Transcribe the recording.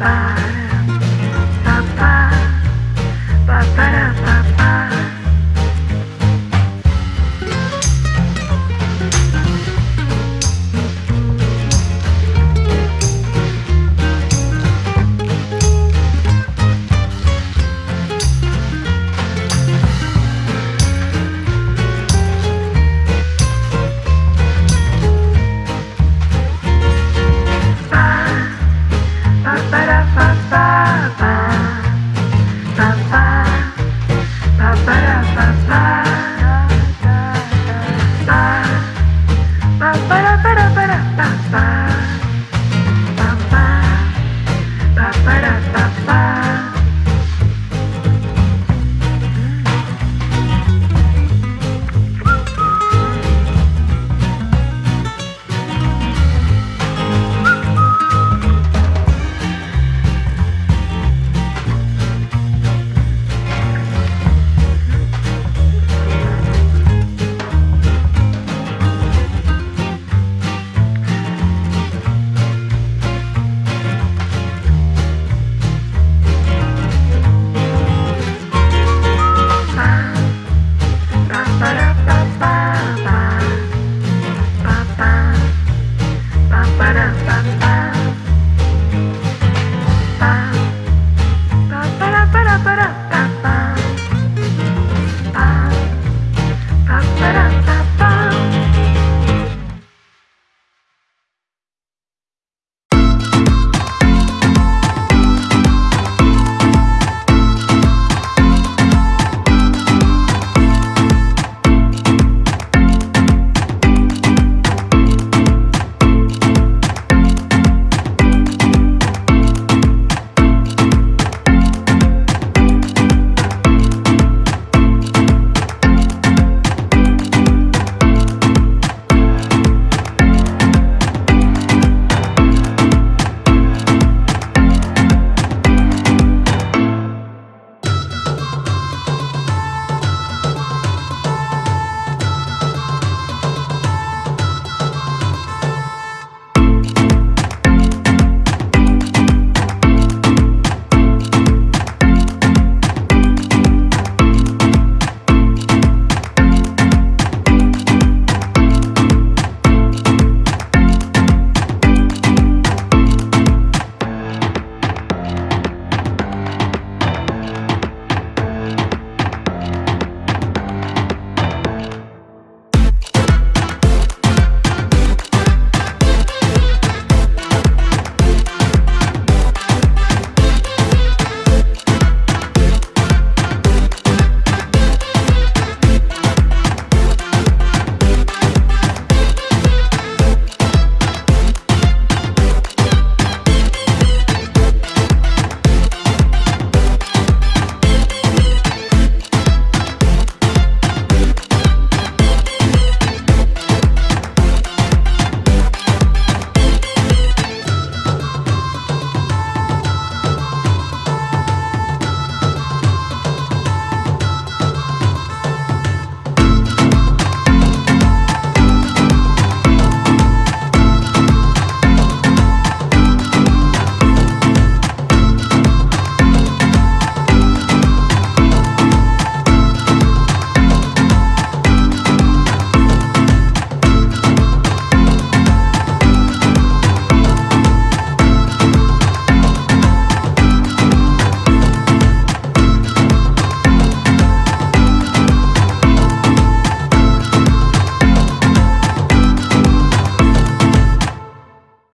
ba ba ba ba ba